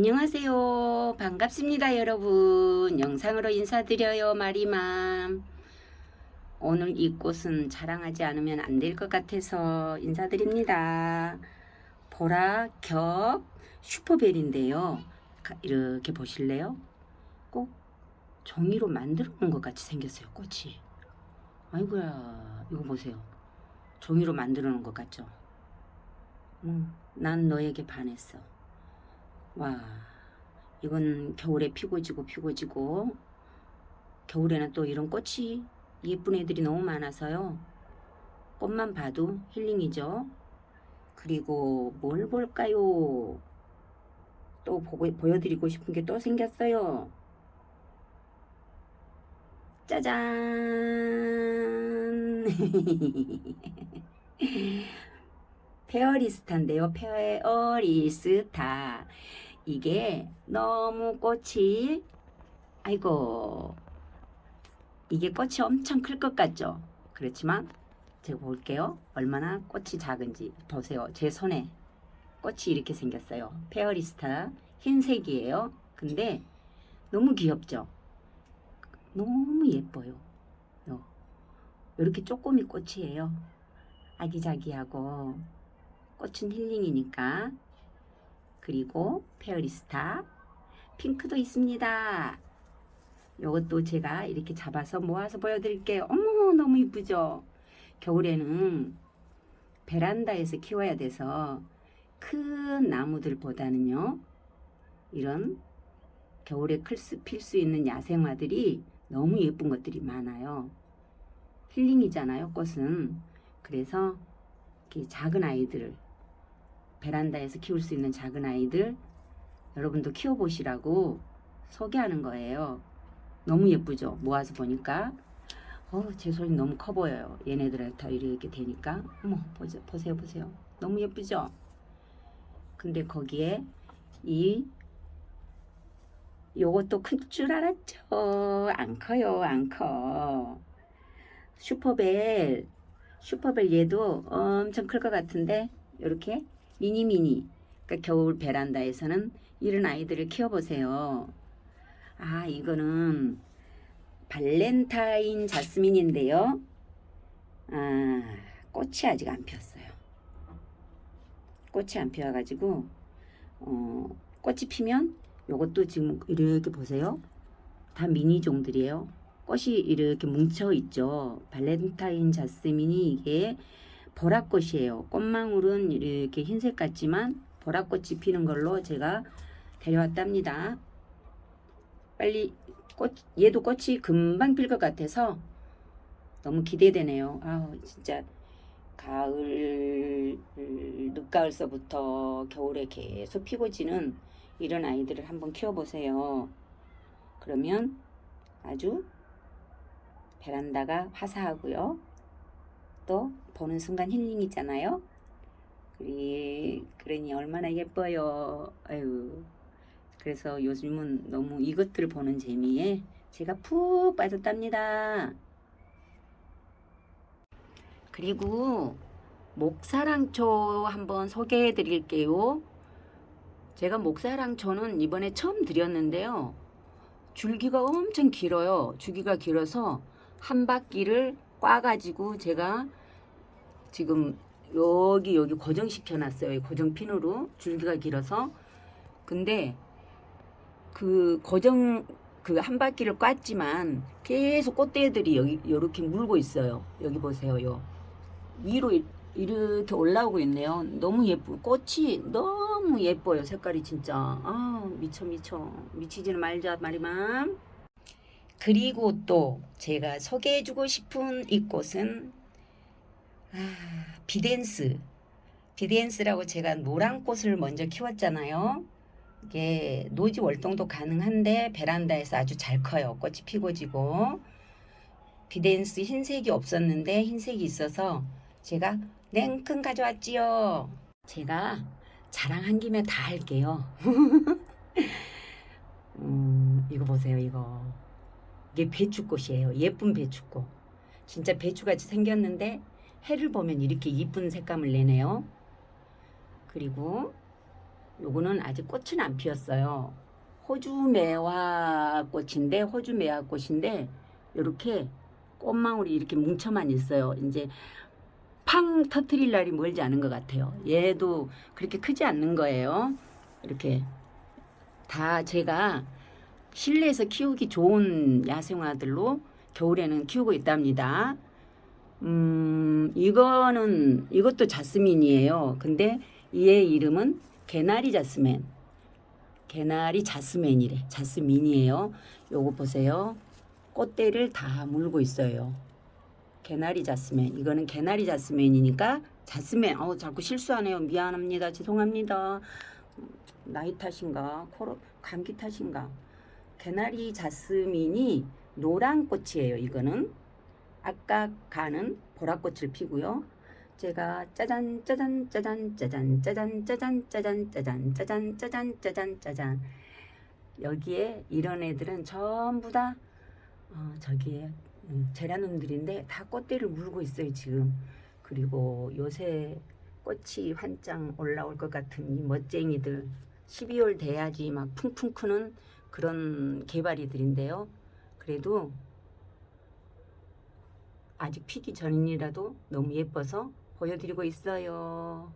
안녕하세요. 반갑습니다, 여러분. 영상으로 인사드려요, 마리맘. 오늘 이 꽃은 자랑하지 않으면 안 될 것 같아서 인사드립니다. 보라 겹 슈퍼벨인데요. 이렇게 보실래요? 꼭 종이로 만들어 놓은 것 같이 생겼어요, 꽃이. 아이고야, 이거 보세요. 종이로 만들어 놓은 것 같죠? 음, 난 너에게 반했어. 와 이건 겨울에 피고 지고 피고 지고. 겨울에는 또 이런 꽃이 예쁜 애들이 너무 많아서요. 꽃만 봐도 힐링이죠. 그리고 뭘 볼까요? 또 보고, 보여드리고 싶은 게 또 생겼어요. 짜잔! fairy star인데요. fairy star 이게 너무 꽃이 아이고 이게 꽃이 엄청 클 것 같죠? 그렇지만 제가 볼게요. 얼마나 꽃이 작은지. 보세요. 제 손에 꽃이 이렇게 생겼어요. fairy star 흰색이에요. 근데 너무 귀엽죠? 너무 예뻐요. 이렇게 쪼꼬미 꽃이에요. 아기자기하고 꽃은 힐링이니까 그리고 페어리스타 핑크도 있습니다. 이것도 제가 이렇게 잡아서 모아서 보여드릴게요. 어머 너무 이쁘죠? 겨울에는 베란다에서 키워야 돼서 큰 나무들보다는요. 이런 겨울에 필 수 있는 야생화들이 너무 예쁜 것들이 많아요. 힐링이잖아요. 꽃은. 그래서 작은 아이들을 베란다에서 키울 수 있는 작은 아이들 여러분도 키워보시라고 소개하는 거예요. 너무 예쁘죠? 모아서 보니까 어, 제 손이 너무 커 보여요. 얘네들한테 이렇게 되니까 어머 보세요 보세요 보세요 너무 예쁘죠? 근데 거기에 이 요것도 클줄 알았죠? 안 커요 안 커. 슈퍼벨 슈퍼벨 얘도 엄청 클 것 같은데 이렇게 미니미니 그러니까 겨울 베란다에서는 이런 아이들을 키워보세요. 아 이거는 발렌타인 자스민인데요. 아 꽃이 아직 안 피었어요. 꽃이 안 피어가지고 어, 꽃이 피면 요것도 지금 이렇게 보세요. 다 미니종들이에요. 꽃이 이렇게 뭉쳐 있죠. 발렌타인 자스민이 이게 보랏꽃이에요. 꽃망울은 이렇게 흰색 같지만 보랏꽃이 피는 걸로 제가 데려왔답니다. 빨리 꽃 얘도 꽃이 금방 필 것 같아서 너무 기대되네요. 아 진짜 가을 늦가을서부터 겨울에 계속 피고 지는 이런 아이들을 한번 키워보세요. 그러면 아주 베란다가 화사하고요. 또 보는 순간 힐링이잖아요. 그리, 그러니 얼마나 예뻐요. 아유. 그래서 요즘은 너무 이것들을 보는 재미에 제가 푹 빠졌답니다. 그리고 목사랑초 한번 소개해 드릴게요. 제가 목사랑초는 이번에 처음 드렸는데요. 줄기가 엄청 길어요. 줄기가 길어서 한 바퀴를 꽈가지고 제가 지금 여기 여기 고정시켜 놨어요. 고정핀으로 줄기가 길어서 근데 그 고정 그 한 바퀴를 꽈지만 계속 꽃대들이 여기 이렇게 물고 있어요. 여기 보세요. 요 위로 이렇게 올라오고 있네요. 너무 예쁘 꽃이 너무 예뻐요. 색깔이 진짜 아 미쳐 미쳐 미치지는 말자 말이만 그리고 또 제가 소개해주고 싶은 이 꽃은 아, 비덴스 비덴스라고 제가 노란 꽃을 먼저 키웠잖아요. 이게 노지 월동도 가능한데 베란다에서 아주 잘 커요. 꽃이 피고 지고 비덴스 흰색이 없었는데 흰색이 있어서 제가 냉큼 가져왔지요. 제가 자랑한 김에 다 할게요. 음, 이거 보세요 이거 이게 배추꽃이에요. 예쁜 배추꽃. 진짜 배추같이 생겼는데 해를 보면 이렇게 이쁜 색감을 내네요. 그리고 요거는 아직 꽃은 안 피었어요. 호주 매화 꽃인데 호주 매화 꽃인데 이렇게 꽃망울이 이렇게 뭉쳐만 있어요. 이제 팡 터트릴 날이 멀지 않은 것 같아요. 얘도 그렇게 크지 않는 거예요. 이렇게 다 제가 실내에서 키우기 좋은 야생화들로 겨울에는 키우고 있답니다. 음, 이거는 이것도 자스민이에요. 근데 얘의 이름은 개나리 자스민. 개나리 자스민이래. 자스민이에요. 요거 보세요. 꽃대를 다 물고 있어요. 개나리 자스민. 이거는 개나리 자스민이니까 자스민. 어 자꾸 실수하네요. 미안합니다. 죄송합니다. 나이 탓인가? 코로 감기 탓인가? 개나리 자스민이 노란 꽃이에요. 이거는 아까 가는 보라꽃을 피고요. 제가 짜잔 짜잔 짜잔 짜잔 짜잔 짜잔 짜잔 짜잔 짜잔 짜잔 짜잔 짜잔 여기에 이런 애들은 전부 다 어, 저기에 음, 제라늄들인데 다 꽃대를 물고 있어요 지금 그리고 요새 꽃이 환장 올라올 것 같은 이 멋쟁이들 12월 돼야지 막 풍풍 크는 그런 개발이들인데요 그래도 아직 피기 전이라도 너무 예뻐서 보여드리고 있어요.